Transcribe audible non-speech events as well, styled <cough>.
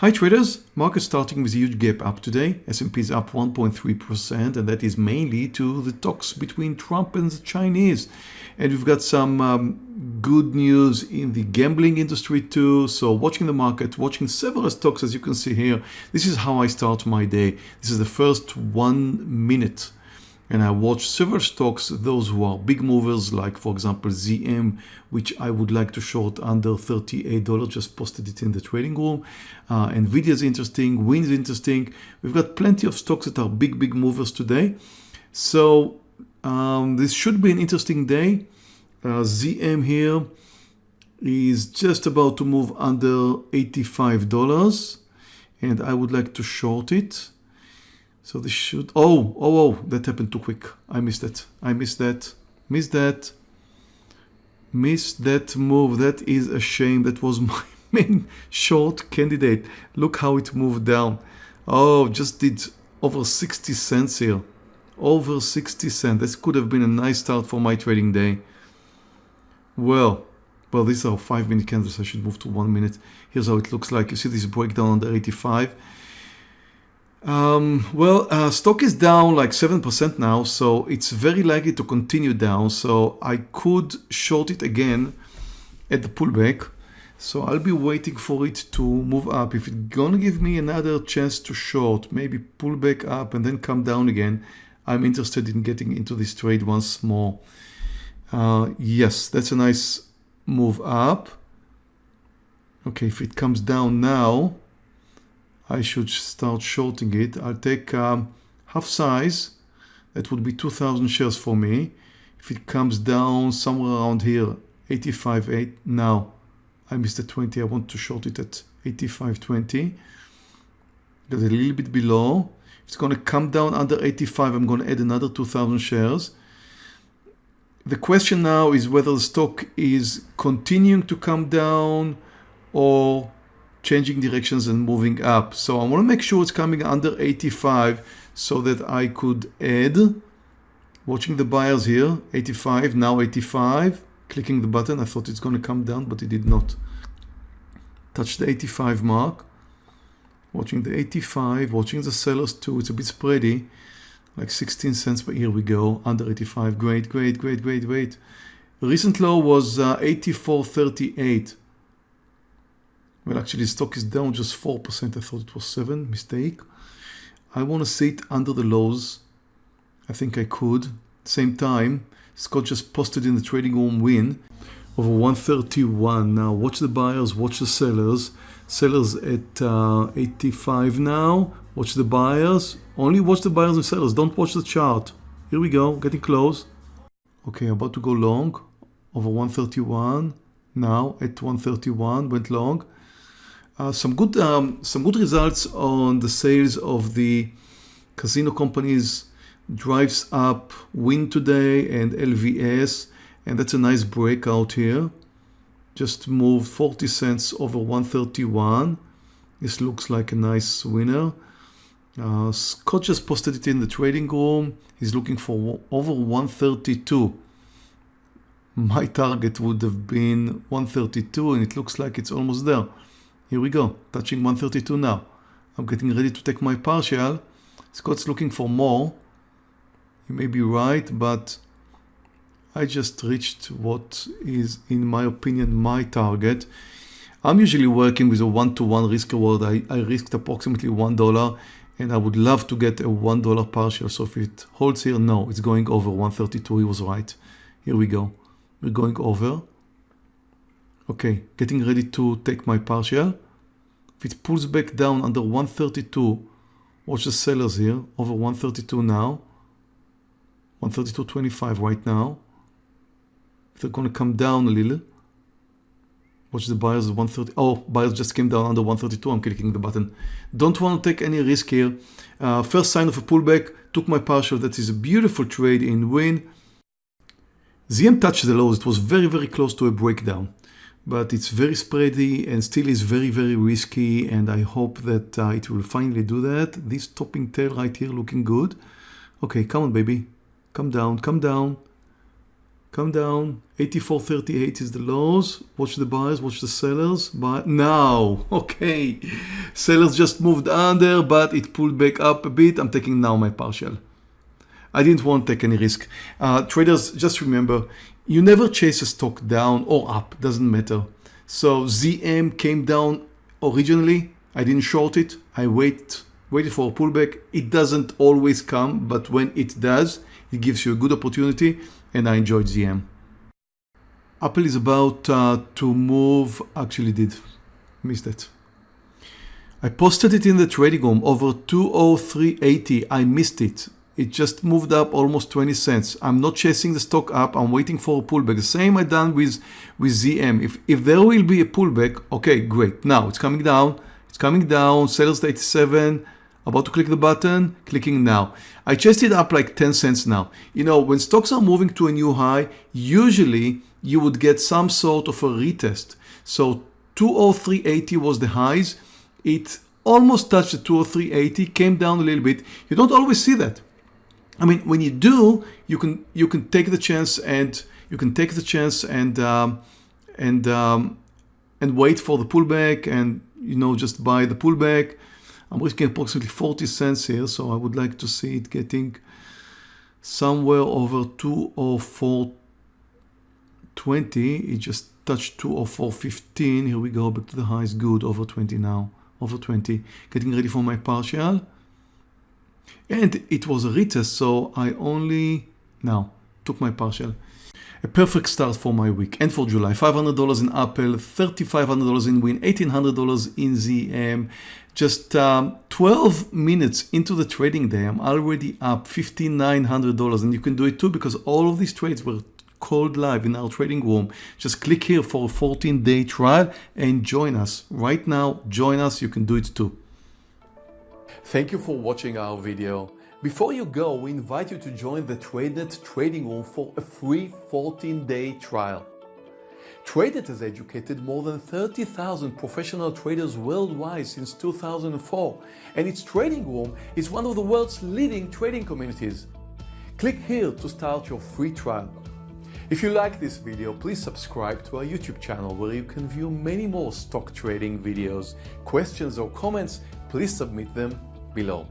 Hi traders, market starting with a huge gap up today. S&P is up 1.3% and that is mainly to the talks between Trump and the Chinese. And we've got some um, good news in the gambling industry too. So watching the market, watching several stocks as you can see here. This is how I start my day. This is the first one minute and I watch several stocks, those who are big movers, like for example ZM, which I would like to short under $38, just posted it in the trading room. Uh, Nvidia is interesting, Wynn is interesting. We've got plenty of stocks that are big, big movers today. So um, this should be an interesting day. Uh, ZM here is just about to move under $85 and I would like to short it. So this should, oh, oh, oh, that happened too quick. I missed that. I missed that. Missed that. Missed that move. That is a shame. That was <laughs> my main short candidate. Look how it moved down. Oh, just did over 60 cents here. Over 60 cents. This could have been a nice start for my trading day. Well, well, these are five minute candles. I should move to one minute. Here's how it looks like. You see this breakdown under 85. Um, well, uh, stock is down like 7% now, so it's very likely to continue down. So I could short it again at the pullback. So I'll be waiting for it to move up. If it's gonna give me another chance to short, maybe pull back up and then come down again, I'm interested in getting into this trade once more. Uh, yes, that's a nice move up. Okay, if it comes down now, I should start shorting it. I'll take um, half size. That would be 2,000 shares for me. If it comes down somewhere around here, 85.8 now. I missed the 20. I want to short it at 85.20. Got a little bit below. If it's going to come down under 85, I'm going to add another 2,000 shares. The question now is whether the stock is continuing to come down or changing directions and moving up. So I want to make sure it's coming under 85 so that I could add, watching the buyers here, 85, now 85, clicking the button. I thought it's going to come down, but it did not. Touch the 85 mark. Watching the 85, watching the sellers too. It's a bit spready, like 16 cents, but here we go, under 85. Great, great, great, great, great. Recent low was uh, 84.38. Well, actually, stock is down just 4%. I thought it was 7 Mistake. I want to see it under the lows. I think I could. Same time, Scott just posted in the trading room Wynn over 131. Now, watch the buyers, watch the sellers. Sellers at uh, 85 now. Watch the buyers. Only watch the buyers and sellers. Don't watch the chart. Here we go, getting close. Okay, about to go long over 131. Now at 131, went long. Uh, some good um, some good results on the sales of the casino companies drives up Wynn today and LVS and that's a nice breakout here. Just moved 40 cents over 131 this looks like a nice winner. Uh, Scott just posted it in the trading room. He's looking for over 132 my target would have been 132 and it looks like it's almost there here we go, touching 132 now. I'm getting ready to take my partial. Scott's looking for more. He may be right, but I just reached what is, in my opinion, my target. I'm usually working with a one-to-one -one risk reward. I, I risked approximately $1 and I would love to get a $1 partial. So if it holds here, no, it's going over 132. He was right. Here we go. We're going over. Okay, getting ready to take my partial. If it pulls back down under 132, watch the sellers here, over 132 now. 132.25 right now. If they're going to come down a little, watch the buyers 130. Oh, buyers just came down under 132. I'm clicking the button. Don't want to take any risk here. Uh, first sign of a pullback, took my partial. That is a beautiful trade in Wynn. ZM touched the lows. It was very, very close to a breakdown but it's very spready and still is very, very risky. And I hope that uh, it will finally do that. This topping tail right here looking good. Okay, come on, baby. Come down, come down. come down 84.38 is the lows watch the buyers watch the sellers But now <laughs> okay sellers just moved under but it pulled back up a bit I'm taking now my partial I didn't want to take any risk uh, traders just remember you never chase a stock down or up doesn't matter so ZM came down originally I didn't short it I wait waited for a pullback it doesn't always come but when it does it gives you a good opportunity and I enjoyed ZM. Apple is about uh, to move, actually did, missed it. I posted it in the trading room over 203.80, I missed it. It just moved up almost 20 cents. I'm not chasing the stock up, I'm waiting for a pullback. The same I done with, with ZM. If, if there will be a pullback, okay, great. Now it's coming down, it's coming down, sellers 87, about to click the button, clicking now. I chased it up like 10 cents now. You know, when stocks are moving to a new high, usually you would get some sort of a retest. So 203.80 was the highs. It almost touched the 203.80, came down a little bit. You don't always see that. I mean, when you do, you can you can take the chance and you can take the chance and um, and um, and wait for the pullback and you know just buy the pullback I'm risking approximately 40 cents here, so I would like to see it getting somewhere over 204.20. It just touched 204.15. Here we go, back to the highs. Good, over 20 now, over 20. Getting ready for my partial. And it was a retest, so I only now took my partial. A perfect start for my week and for July. $500 in Apple, $3,500 in Wynn, $1,800 in ZM. Just um, 12 minutes into the trading day, I'm already up $5,900 and you can do it too because all of these trades were called live in our trading room. Just click here for a 14 day trial and join us. Right now, join us. You can do it too. Thank you for watching our video. Before you go, we invite you to join the TradeNet trading room for a free 14-day trial. TradeNet has educated more than 30,000 professional traders worldwide since 2004, and its trading room is one of the world's leading trading communities. Click here to start your free trial. If you like this video, please subscribe to our YouTube channel where you can view many more stock trading videos. Questions or comments, please submit them below.